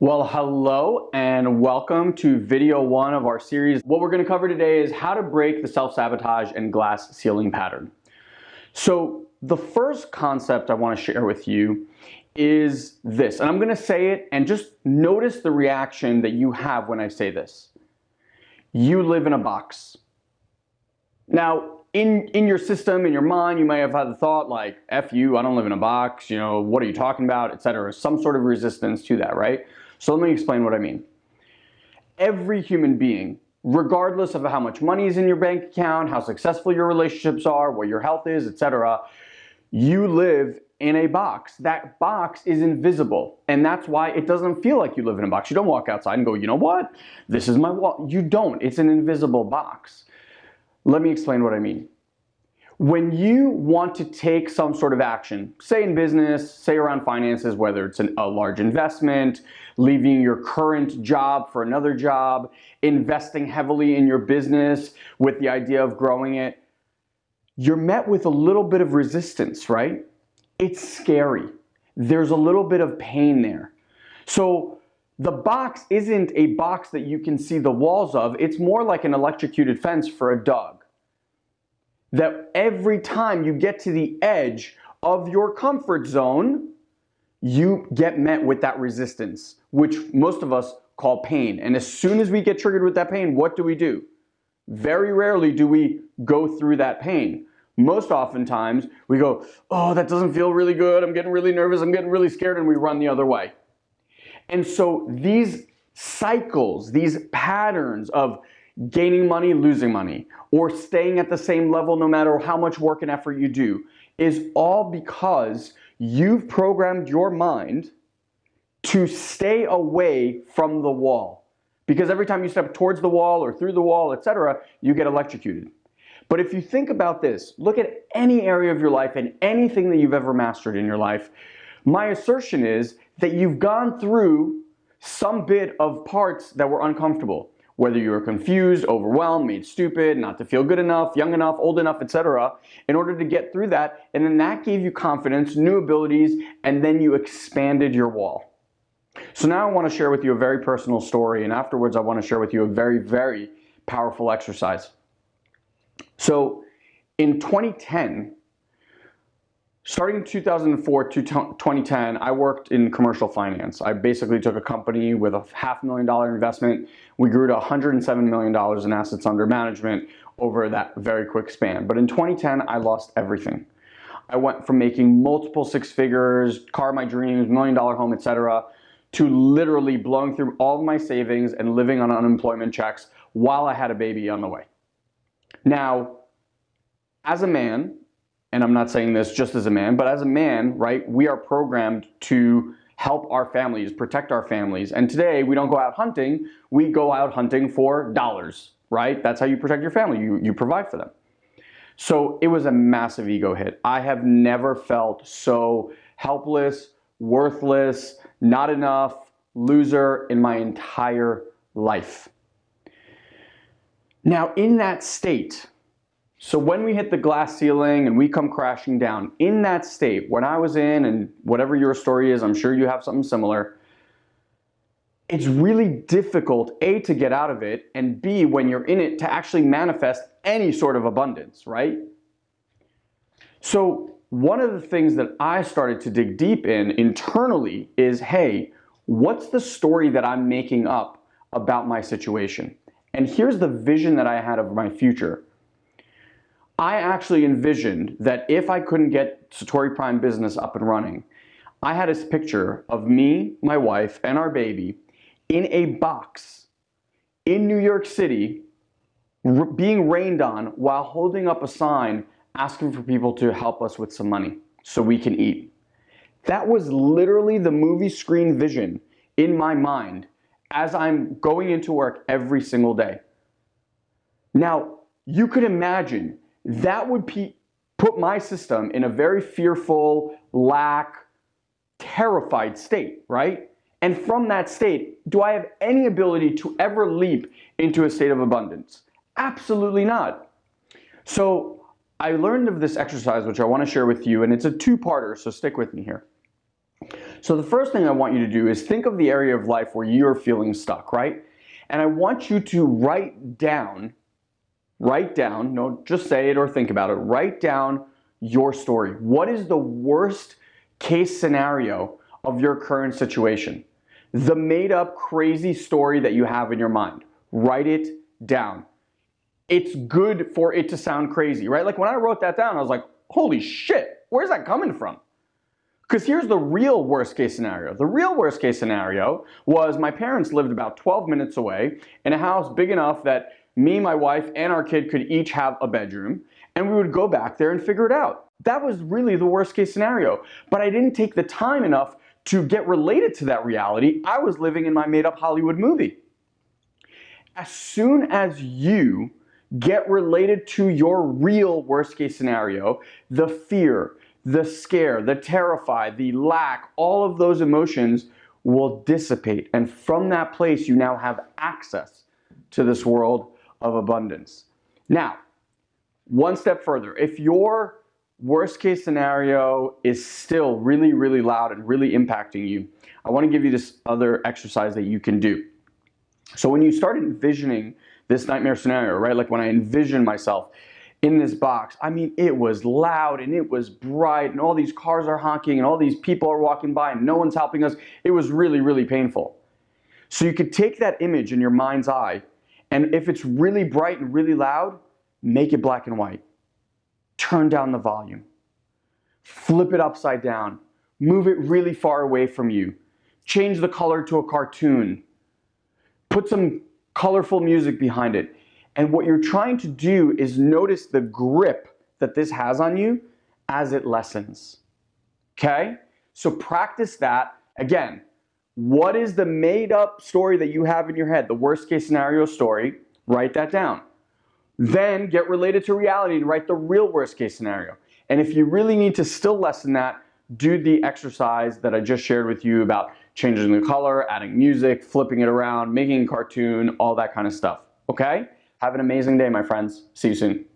Well, hello and welcome to video one of our series. What we're gonna cover today is how to break the self-sabotage and glass ceiling pattern. So the first concept I wanna share with you is this, and I'm gonna say it and just notice the reaction that you have when I say this. You live in a box. Now, in, in your system, in your mind, you may have had the thought like, F you, I don't live in a box, you know, what are you talking about, etc. Some sort of resistance to that, right? So let me explain what I mean. Every human being, regardless of how much money is in your bank account, how successful your relationships are, what your health is, etc., you live in a box. That box is invisible. And that's why it doesn't feel like you live in a box. You don't walk outside and go, you know what? This is my wall. You don't. It's an invisible box. Let me explain what I mean. When you want to take some sort of action, say in business, say around finances, whether it's an, a large investment, leaving your current job for another job, investing heavily in your business with the idea of growing it, you're met with a little bit of resistance, right? It's scary. There's a little bit of pain there. So the box isn't a box that you can see the walls of. It's more like an electrocuted fence for a dog that every time you get to the edge of your comfort zone, you get met with that resistance, which most of us call pain. And as soon as we get triggered with that pain, what do we do? Very rarely do we go through that pain. Most oftentimes we go, oh, that doesn't feel really good. I'm getting really nervous. I'm getting really scared. And we run the other way. And so these cycles, these patterns of gaining money, losing money, or staying at the same level no matter how much work and effort you do, is all because you've programmed your mind to stay away from the wall. Because every time you step towards the wall or through the wall, etc., you get electrocuted. But if you think about this, look at any area of your life and anything that you've ever mastered in your life, my assertion is that you've gone through some bit of parts that were uncomfortable whether you were confused, overwhelmed, made stupid, not to feel good enough, young enough, old enough, etc., in order to get through that. And then that gave you confidence, new abilities, and then you expanded your wall. So now I want to share with you a very personal story, and afterwards I want to share with you a very, very powerful exercise. So in 2010, Starting in 2004 to 2010, I worked in commercial finance. I basically took a company with a half million dollar investment. We grew to $107 million in assets under management over that very quick span. But in 2010, I lost everything. I went from making multiple six figures, car my dreams, million dollar home, etc., to literally blowing through all of my savings and living on unemployment checks while I had a baby on the way. Now, as a man, and I'm not saying this just as a man, but as a man, right, we are programmed to help our families, protect our families. And today we don't go out hunting, we go out hunting for dollars, right? That's how you protect your family, you, you provide for them. So it was a massive ego hit. I have never felt so helpless, worthless, not enough, loser in my entire life. Now in that state, so when we hit the glass ceiling and we come crashing down, in that state, when I was in, and whatever your story is, I'm sure you have something similar, it's really difficult, A, to get out of it, and B, when you're in it, to actually manifest any sort of abundance, right? So one of the things that I started to dig deep in internally is, hey, what's the story that I'm making up about my situation? And here's the vision that I had of my future. I actually envisioned that if I couldn't get Satori Prime business up and running, I had this picture of me, my wife, and our baby in a box in New York City being rained on while holding up a sign asking for people to help us with some money so we can eat. That was literally the movie screen vision in my mind as I'm going into work every single day. Now, you could imagine that would put my system in a very fearful, lack, terrified state, right? And from that state, do I have any ability to ever leap into a state of abundance? Absolutely not. So I learned of this exercise, which I want to share with you, and it's a two-parter, so stick with me here. So the first thing I want you to do is think of the area of life where you're feeling stuck, right? And I want you to write down, write down, no, just say it or think about it, write down your story. What is the worst case scenario of your current situation? The made up crazy story that you have in your mind. Write it down. It's good for it to sound crazy, right? Like when I wrote that down, I was like, holy shit, where's that coming from? Because here's the real worst case scenario. The real worst case scenario was my parents lived about 12 minutes away in a house big enough that me, my wife, and our kid could each have a bedroom, and we would go back there and figure it out. That was really the worst case scenario. But I didn't take the time enough to get related to that reality. I was living in my made up Hollywood movie. As soon as you get related to your real worst case scenario, the fear, the scare, the terrified, the lack, all of those emotions will dissipate. And from that place, you now have access to this world of abundance. Now, one step further, if your worst case scenario is still really, really loud and really impacting you, I want to give you this other exercise that you can do. So when you start envisioning this nightmare scenario, right? Like when I envision myself in this box, I mean, it was loud and it was bright and all these cars are honking and all these people are walking by and no one's helping us. It was really, really painful. So you could take that image in your mind's eye and if it's really bright and really loud, make it black and white. Turn down the volume. Flip it upside down. Move it really far away from you. Change the color to a cartoon. Put some colorful music behind it. And what you're trying to do is notice the grip that this has on you as it lessens. Okay? So practice that. Again, what is the made up story that you have in your head, the worst case scenario story? Write that down. Then get related to reality and write the real worst case scenario. And if you really need to still lessen that, do the exercise that I just shared with you about changing the color, adding music, flipping it around, making a cartoon, all that kind of stuff. Okay? Have an amazing day, my friends. See you soon.